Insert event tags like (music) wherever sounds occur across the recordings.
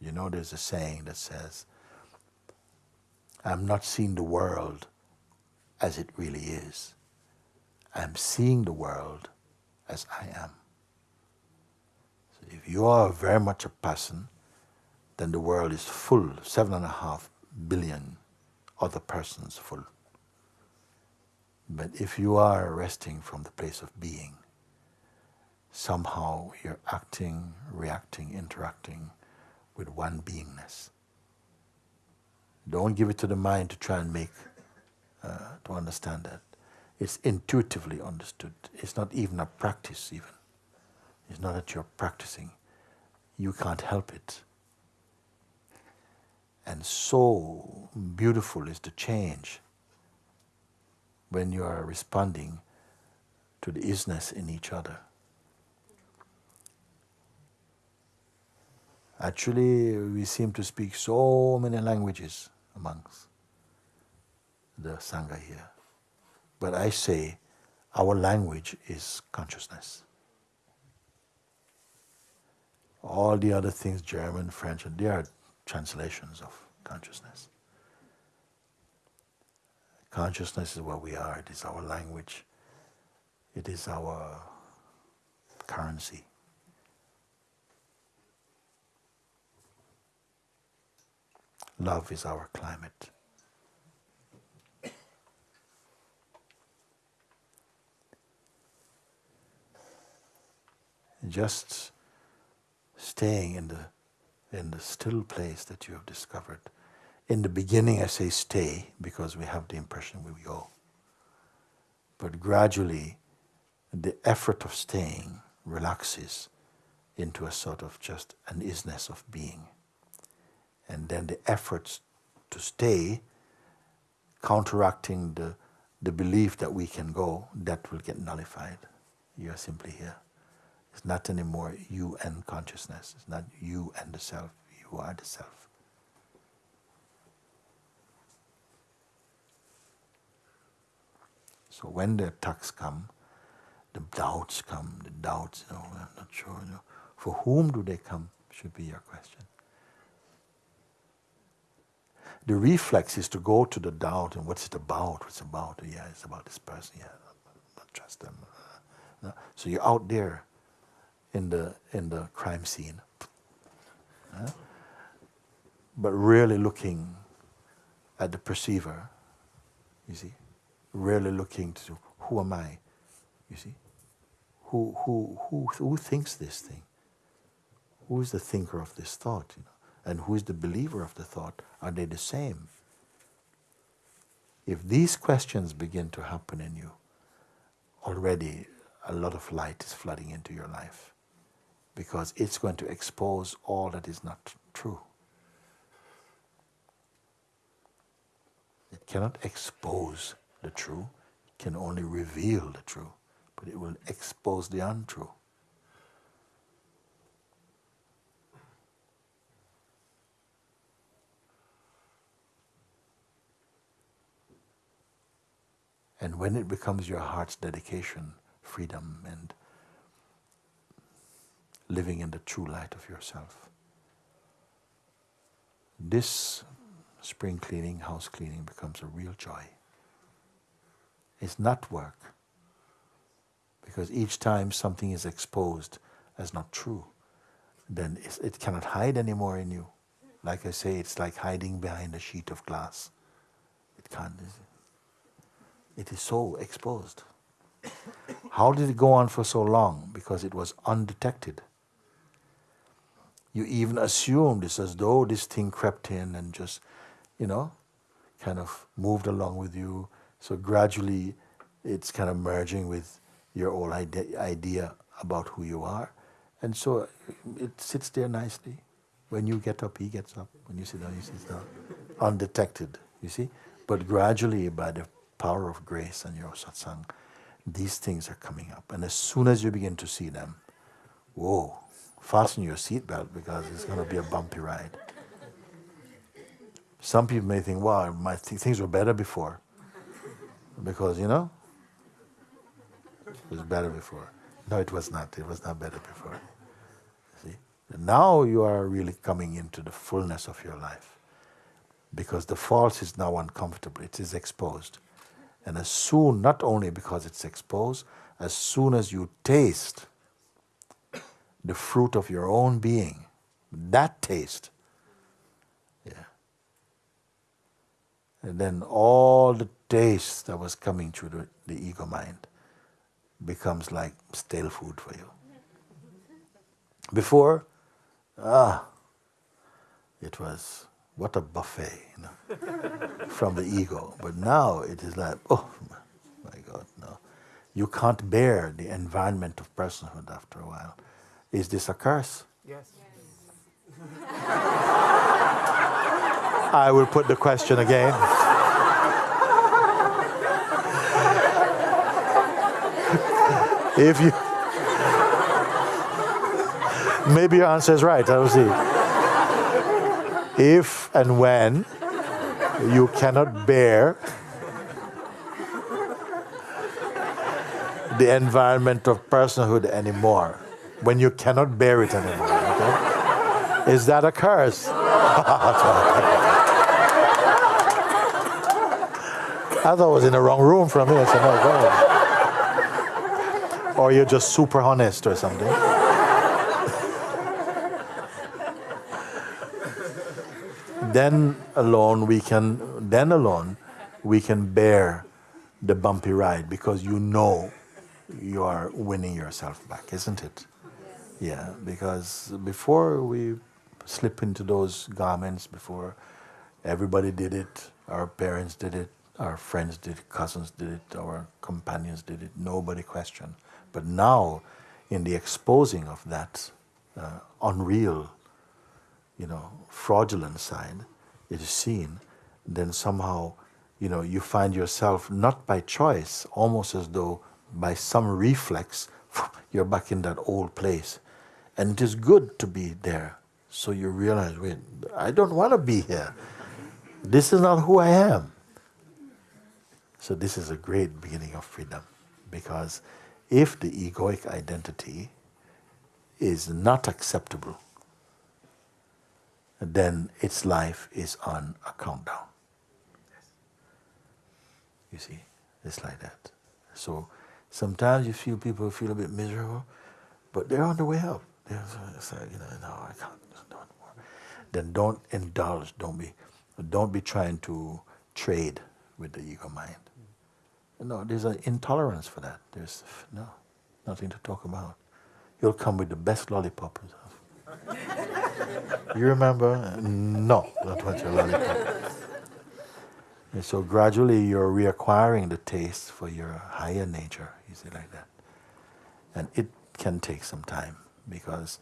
You know, there's a saying that says, I'm not seeing the world as it really is. I'm seeing the world as I am. So if you are very much a person, then the world is full, seven and a half billion other persons full. But if you are resting from the place of being, somehow you're acting, reacting, interacting with one beingness. Don't give it to the mind to try and make, uh, to understand that. It's intuitively understood. It's not even a practice, even. It's not that you're practicing. You can't help it. And so beautiful is the change when you are responding to the isness in each other. Actually, we seem to speak so many languages amongst the Sangha here. But I say our language is consciousness. All the other things, German, French, they are translations of consciousness. Consciousness is what we are, it is our language, it is our currency. Love is our climate. Just staying in the in the still place that you have discovered. In the beginning I say stay because we have the impression we go. But gradually the effort of staying relaxes into a sort of just an isness of being and then the efforts to stay, counteracting the, the belief that we can go, that will get nullified. You are simply here. It's not anymore you and consciousness. It's not you and the self. You are the self. So when the attacks come, the doubts come, the doubts, oh, I'm not sure. You know, for whom do they come should be your question the reflex is to go to the doubt and what's it about? What's it about? Yeah, it's about this person. Yeah, don't trust them. Uh, uh, so you're out there in the in the crime scene, uh, but really looking at the perceiver. You see, really looking to who am I? You see, who who who who thinks this thing? Who is the thinker of this thought? You know and who is the believer of the thought? Are they the same? If these questions begin to happen in you, already a lot of light is flooding into your life because it's going to expose all that is not true. It cannot expose the true, it can only reveal the true, but it will expose the untrue. And when it becomes your heart's dedication, freedom, and living in the true light of yourself, this spring cleaning, house cleaning becomes a real joy. It's not work. Because each time something is exposed as not true, then it cannot hide anymore in you. Like I say, it's like hiding behind a sheet of glass. It can't. It is so exposed. How did it go on for so long? Because it was undetected. You even assumed it's as though this thing crept in and just, you know, kind of moved along with you. So gradually it's kind of merging with your whole idea about who you are. And so uh, it sits there nicely. When you get up, he gets up. When you sit down, he sits down. Undetected, you see? But gradually, by the power of grace and your satsang, these things are coming up. And as soon as you begin to see them, whoa, fasten your seatbelt because it's going to be a bumpy ride. Some people may think, wow, my th things were better before. Because, you know, it was better before. No, it was not. It was not better before. See? Now you are really coming into the fullness of your life because the false is now uncomfortable, it is exposed. And as soon, not only because it's exposed, as soon as you taste the fruit of your own being, that taste, yeah. And then all the taste that was coming through the, the ego mind becomes like stale food for you. Before, ah, it was what a buffet, you know, (laughs) from the ego. But now it is like, oh my God, no. You can't bear the environment of personhood after a while. Is this a curse? Yes. I will put the question again. if you maybe your answer is right, I will see. If and when you cannot bear the environment of personhood anymore, when you cannot bear it anymore, okay? Is that a curse? (laughs) I thought I was in the wrong room from here. So no, Or you're just super honest or something. Then alone we can then alone we can bear the bumpy ride because you know you are winning yourself back, isn't it? Yeah, because before we slip into those garments, before everybody did it, our parents did it, our friends did it, cousins did it, our companions did it, nobody questioned. But now, in the exposing of that uh, unreal, you know, fraudulent side, it is seen, then somehow, you know, you find yourself not by choice, almost as though by some reflex, (laughs) you're back in that old place. And it is good to be there. So you realize, wait, I don't want to be here. This is not who I am. So this is a great beginning of freedom. Because if the egoic identity is not acceptable, then its life is on a countdown. You see, it's like that. So sometimes you feel people feel a bit miserable, but they're on the way up. They're like, you know, no, I can't do it more. Then don't indulge. Don't be, don't be trying to trade with the ego mind. No, there's an intolerance for that. There's no, nothing to talk about. You'll come with the best lollipop. (laughs) you remember? No, don't want your lollipop. And so gradually you're reacquiring the taste for your higher nature, you see, like that. And it can take some time because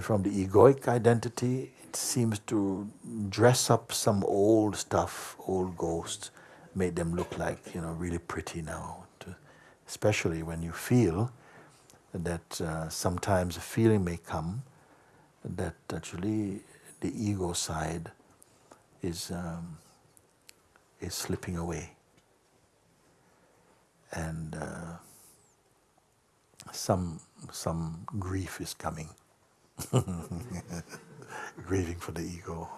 from the egoic identity, it seems to dress up some old stuff, old ghosts, make them look like, you know, really pretty now. Especially when you feel that uh, sometimes a feeling may come that actually the ego side is um, is slipping away. And uh, some, some grief is coming. (laughs) Grieving for the ego.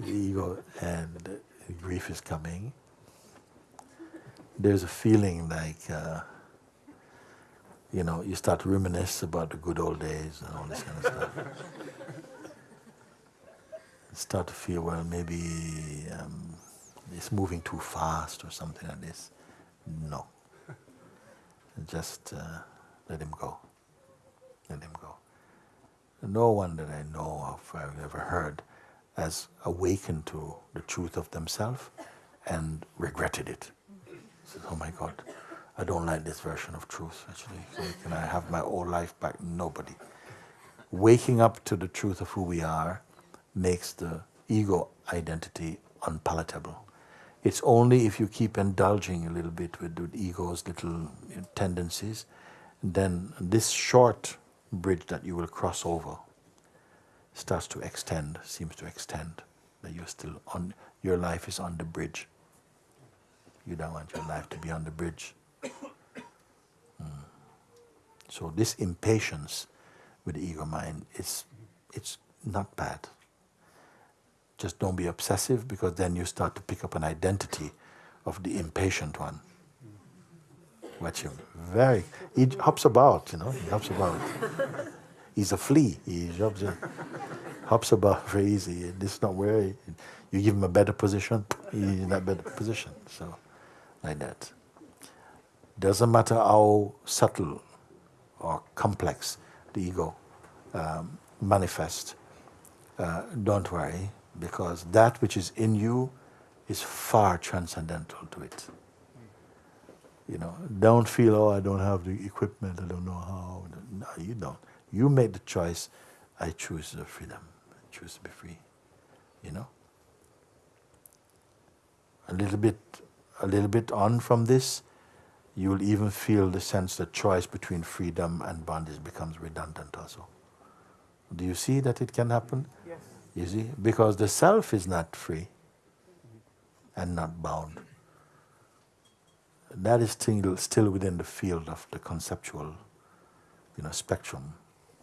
the ego and grief is coming. There's a feeling like, uh, you know, you start to reminisce about the good old days and all this kind of stuff (laughs) start to feel, well, maybe um, it's moving too fast or something like this. No. Just uh, let him go. Let him go. No one that I know of, I've ever heard, has awakened to the truth of themselves and regretted it. Says, oh my God, I don't like this version of truth, actually. Can I have my old life back? Nobody. Waking up to the truth of who we are makes the ego identity unpalatable. It's only if you keep indulging a little bit with the ego's little tendencies, then this short bridge that you will cross over starts to extend, seems to extend, that you're still on, your life is on the bridge. You don't want your life to be on the bridge. So this impatience with the ego mind, it's, it's not bad. Just don't be obsessive because then you start to pick up an identity of the impatient one. Watch him. Very. He hops about, you know, he hops about. He's a flea. He hops, hops about (laughs) very easy. This is not where he, you give him a better position, (laughs) he's in that better position. So, like that. Doesn't matter how subtle or complex the ego um, manifests, uh, don't worry, because that which is in you is far transcendental to it. You know, don't feel, oh, I don't have the equipment, I don't know how. No, you don't. You made the choice, I choose the freedom, I choose to be free. You know? A little bit, a little bit on from this, you will even feel the sense that choice between freedom and bondage becomes redundant also. Do you see that it can happen? Yes. You see? Because the self is not free and not bound. That is still, still within the field of the conceptual you know, spectrum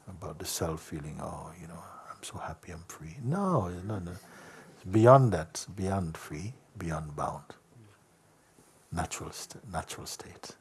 about the self feeling, oh, you know, I'm so happy I'm free. No, no, no. It's beyond that, beyond free, beyond bound. Natural, st natural state.